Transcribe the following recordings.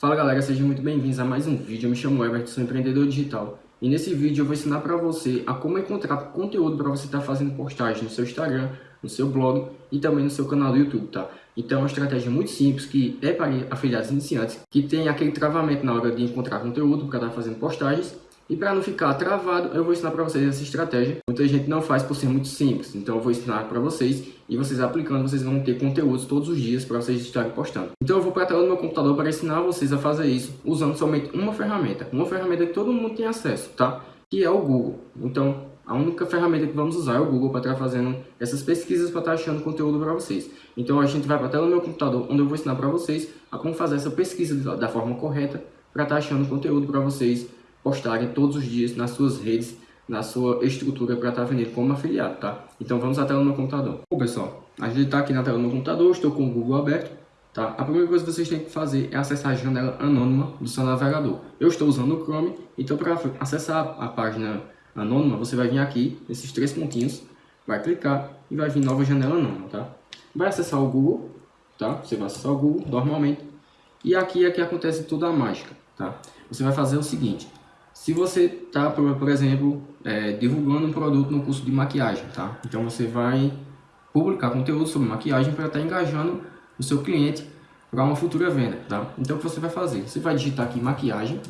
Fala galera, sejam muito bem-vindos a mais um vídeo. Eu me chamo Everton, sou empreendedor digital. E nesse vídeo eu vou ensinar para você a como encontrar conteúdo para você estar tá fazendo postagem no seu Instagram, no seu blog e também no seu canal do YouTube, tá? Então é uma estratégia muito simples que é para afiliados iniciantes que tem aquele travamento na hora de encontrar conteúdo para estar tá fazendo postagens e para não ficar travado, eu vou ensinar para vocês essa estratégia. Muita gente não faz por ser muito simples, então eu vou ensinar para vocês e vocês aplicando, vocês vão ter conteúdos todos os dias para vocês estarem postando. Então eu vou para a tela do meu computador para ensinar vocês a fazer isso usando somente uma ferramenta. Uma ferramenta que todo mundo tem acesso, tá? Que é o Google. Então a única ferramenta que vamos usar é o Google para estar fazendo essas pesquisas para estar achando conteúdo para vocês. Então a gente vai para a tela do meu computador, onde eu vou ensinar para vocês a como fazer essa pesquisa da forma correta para estar achando conteúdo para vocês postarem todos os dias nas suas redes, na sua estrutura para estar tá vendendo como afiliado, tá? Então vamos à tela do meu computador. Bom pessoal, a gente está aqui na tela do meu computador, estou com o Google aberto, tá? A primeira coisa que vocês têm que fazer é acessar a janela anônima do seu navegador. Eu estou usando o Chrome, então para acessar a página anônima, você vai vir aqui, nesses três pontinhos, vai clicar e vai vir nova janela anônima, tá? Vai acessar o Google, tá? Você vai acessar o Google normalmente. E aqui é que acontece toda a mágica, tá? Você vai fazer o seguinte, se você está, por, por, exemplo, é, divulgando um produto no curso de maquiagem, tá? Então você vai publicar conteúdo sobre maquiagem para estar tá engajando o seu cliente para uma futura venda, tá? Então o que você vai fazer? Você vai digitar aqui maquiagem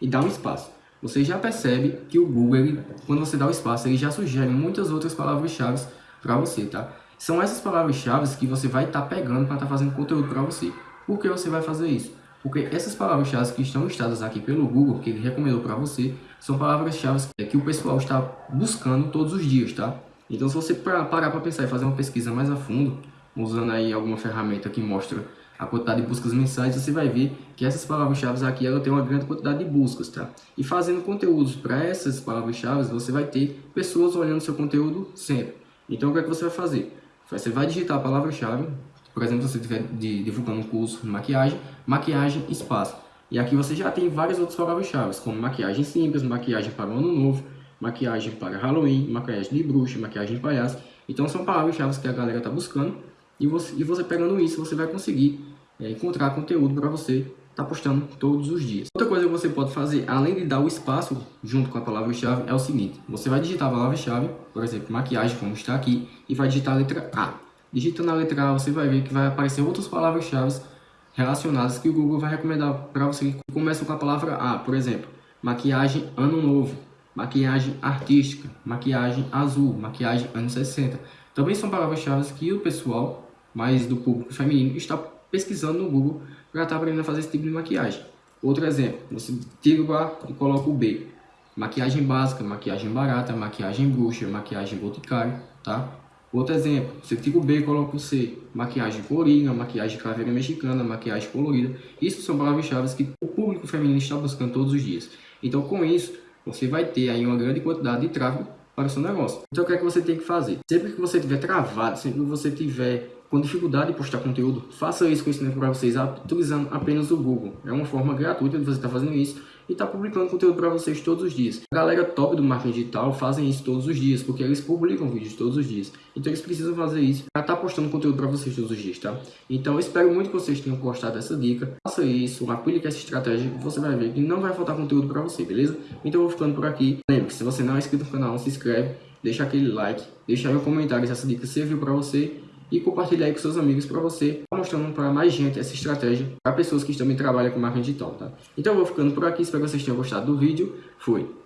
e dar um espaço. Você já percebe que o Google, ele, quando você dá o espaço, ele já sugere muitas outras palavras-chave para você, tá? São essas palavras-chave que você vai estar tá pegando para estar tá fazendo conteúdo para você. Por que você vai fazer isso? Porque essas palavras-chave que estão listadas aqui pelo Google, que ele recomendou para você, são palavras-chave que o pessoal está buscando todos os dias, tá? Então, se você parar para pensar e fazer uma pesquisa mais a fundo, usando aí alguma ferramenta que mostra a quantidade de buscas mensais, você vai ver que essas palavras-chave aqui ela tem uma grande quantidade de buscas, tá? E fazendo conteúdos para essas palavras-chave, você vai ter pessoas olhando seu conteúdo sempre. Então, o que é que você vai fazer? Você vai digitar a palavra-chave, por exemplo, se você estiver divulgando um curso de maquiagem, maquiagem, espaço. E aqui você já tem várias outras palavras-chave, como maquiagem simples, maquiagem para o ano novo, maquiagem para Halloween, maquiagem de bruxa, maquiagem de palhaço. Então são palavras-chave que a galera está buscando. E você, e você pegando isso, você vai conseguir é, encontrar conteúdo para você estar tá postando todos os dias. Outra coisa que você pode fazer, além de dar o espaço junto com a palavra-chave, é o seguinte. Você vai digitar a palavra-chave, por exemplo, maquiagem, como está aqui, e vai digitar a letra A. Digitando a letra A, você vai ver que vai aparecer outras palavras-chave relacionadas que o Google vai recomendar para você que começam com a palavra A. Por exemplo, maquiagem ano novo, maquiagem artística, maquiagem azul, maquiagem anos 60. Também são palavras-chave que o pessoal, mais do público feminino, está pesquisando no Google para estar aprendendo a fazer esse tipo de maquiagem. Outro exemplo, você tira o A e coloca o B. Maquiagem básica, maquiagem barata, maquiagem bruxa, maquiagem boticário, tá? Outro exemplo, você tira o B e coloca o C. Maquiagem colorida, maquiagem caveira mexicana, maquiagem colorida. Isso são palavras-chave que o público feminino está buscando todos os dias. Então, com isso, você vai ter aí uma grande quantidade de tráfego para o seu negócio. Então, o que é que você tem que fazer? Sempre que você estiver travado, sempre que você tiver com dificuldade de postar conteúdo, faça isso com esse para vocês utilizando apenas o Google. É uma forma gratuita de você estar fazendo isso e está publicando conteúdo para vocês todos os dias. A galera top do marketing digital fazem isso todos os dias, porque eles publicam vídeos todos os dias. Então eles precisam fazer isso para estar tá postando conteúdo para vocês todos os dias, tá? Então eu espero muito que vocês tenham gostado dessa dica. Faça isso, aplique essa estratégia, você vai ver que não vai faltar conteúdo para você, beleza? Então eu vou ficando por aqui. Lembre que se você não é inscrito no canal, se inscreve, deixa aquele like, deixa aí um comentário se essa dica serviu para você e compartilhar com seus amigos para você, mostrando para mais gente essa estratégia para pessoas que também trabalham com marketing digital, tá? Então eu vou ficando por aqui, espero que vocês tenham gostado do vídeo. Fui!